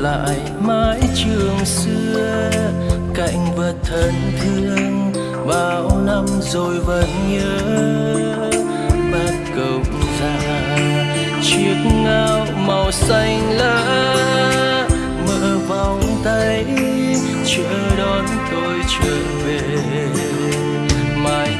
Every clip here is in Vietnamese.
lại mãi trường xưa, cạnh vật thân thương bao năm rồi vẫn nhớ. Bát cậu già, chiếc ngao màu xanh lá mở vòng tay, chờ đón tôi trở về. Mai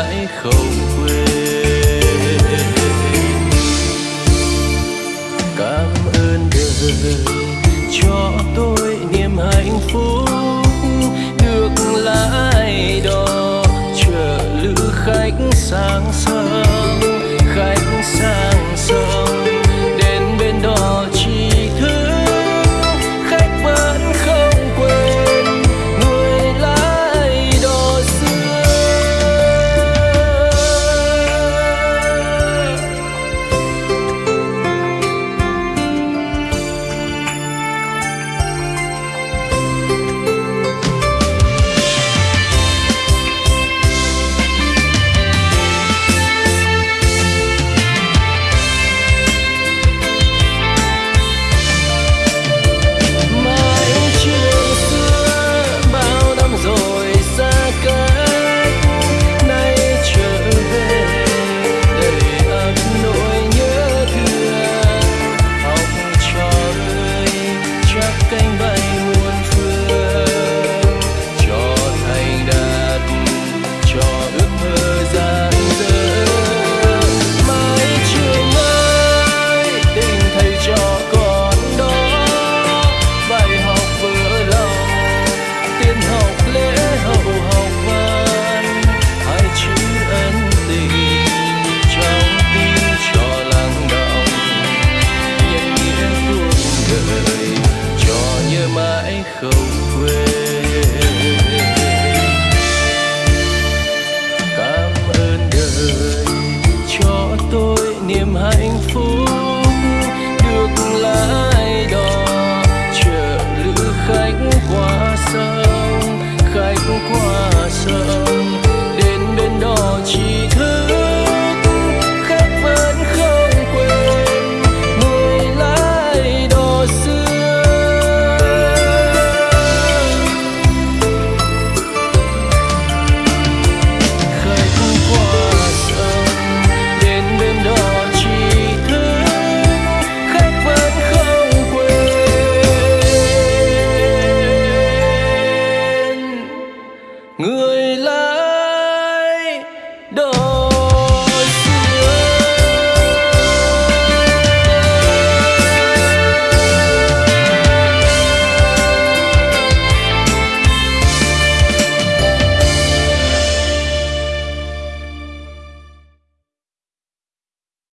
mãi không quên. Cảm ơn đời cho tôi niềm hạnh phúc, được lái đò chở lữ khách sang sớm